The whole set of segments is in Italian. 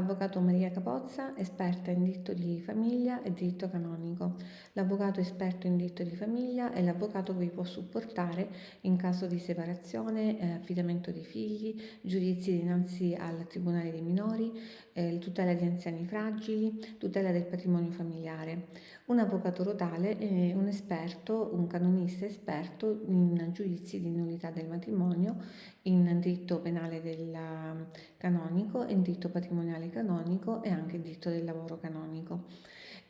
Avvocato Maria Capozza, esperta in diritto di famiglia e diritto canonico. L'avvocato esperto in diritto di famiglia è l'avvocato che vi può supportare in caso di separazione, eh, affidamento dei figli, giudizi dinanzi al Tribunale dei minori, eh, tutela di anziani fragili, tutela del patrimonio familiare. Un avvocato rotale è un esperto, un canonista esperto in giudizi di nullità del matrimonio, in diritto penale del canonico, in diritto patrimoniale canonico e anche in diritto del lavoro canonico.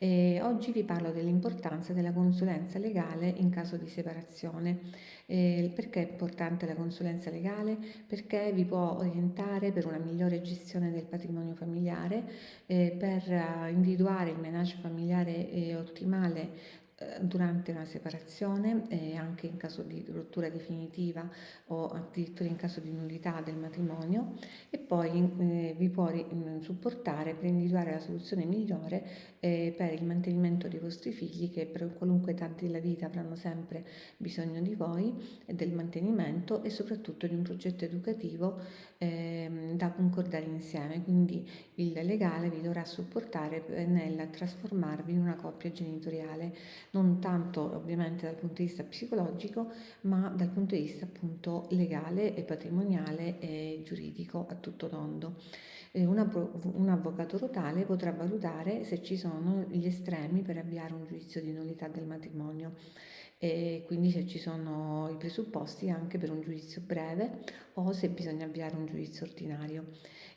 E oggi vi parlo dell'importanza della consulenza legale in caso di separazione. Eh, perché è importante la consulenza legale? Perché vi può orientare per una migliore gestione del patrimonio familiare, eh, per individuare il menage familiare eh, ottimale durante una separazione e anche in caso di rottura definitiva o addirittura in caso di nullità del matrimonio e poi eh, vi può supportare per individuare la soluzione migliore eh, per il mantenimento dei vostri figli che per qualunque età della vita avranno sempre bisogno di voi e del mantenimento e soprattutto di un progetto educativo ehm, da concordare insieme. Quindi il legale vi dovrà supportare nel trasformarvi in una coppia genitoriale non tanto ovviamente dal punto di vista psicologico, ma dal punto di vista appunto legale e patrimoniale e giuridico a tutto tondo. Un, un avvocato rotale potrà valutare se ci sono gli estremi per avviare un giudizio di nullità del matrimonio e quindi se ci sono i presupposti anche per un giudizio breve o se bisogna avviare un giudizio ordinario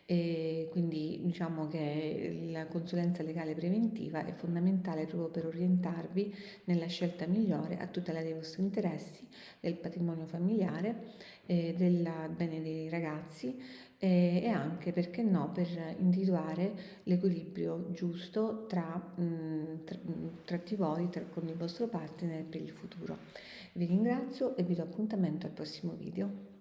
e quindi diciamo che la consulenza legale preventiva è fondamentale proprio per orientarvi nella scelta migliore a tutela dei vostri interessi, del patrimonio familiare, eh, del bene dei ragazzi eh, e anche, perché no, per individuare l'equilibrio giusto tra, mh, mm, tra, tra di voi, tra, con il vostro partner per il futuro. Vi ringrazio e vi do appuntamento al prossimo video.